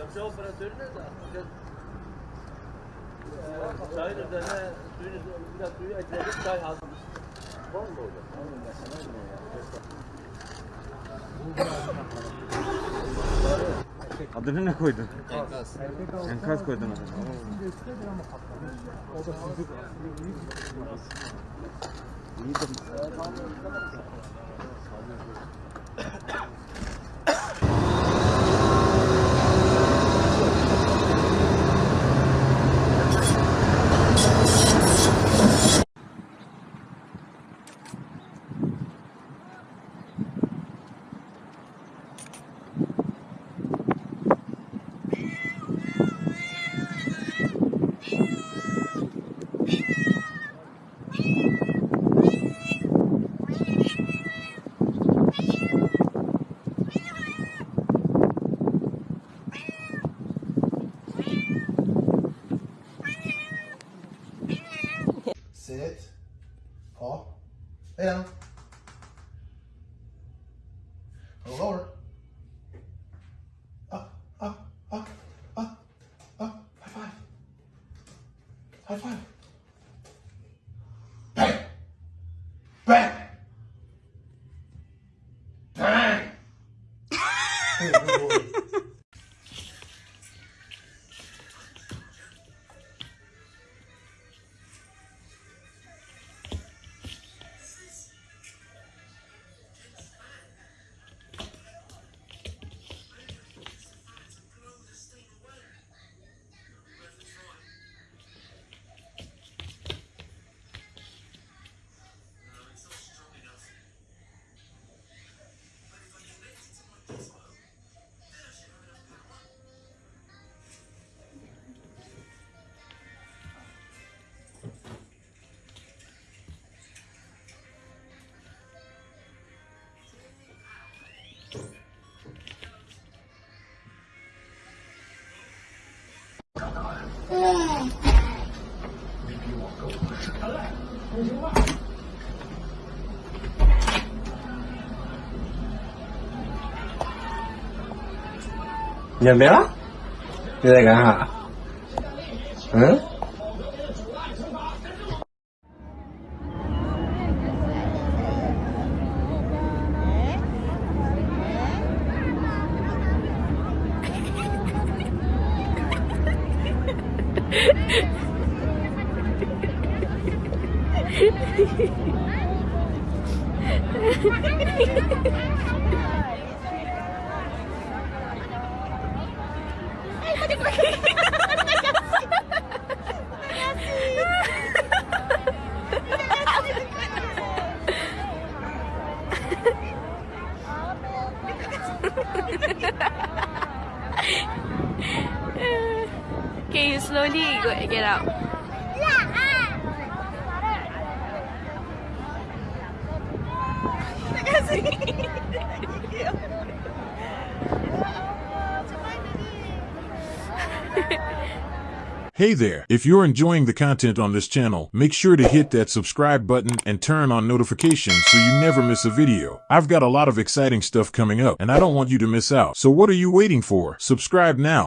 Sebze operatörü de de ee, çayın üzerine suyun biraz suyu ekledik çay hazır. Var mı orada? Onun mesela ne ya? Adını ne koydun? Enkaz. Enkaz koydun adını. O da sucuk. İyi de. Sit. Paw. Lay down. Go lower. Up, up, up, up. High five. High five. 你也没了？你在干啥？嗯？Can you slowly go, get out? Hey there! If you're enjoying the content on this channel, make sure to hit that subscribe button and turn on notifications so you never miss a video. I've got a lot of exciting stuff coming up and I don't want you to miss out. So what are you waiting for? Subscribe now.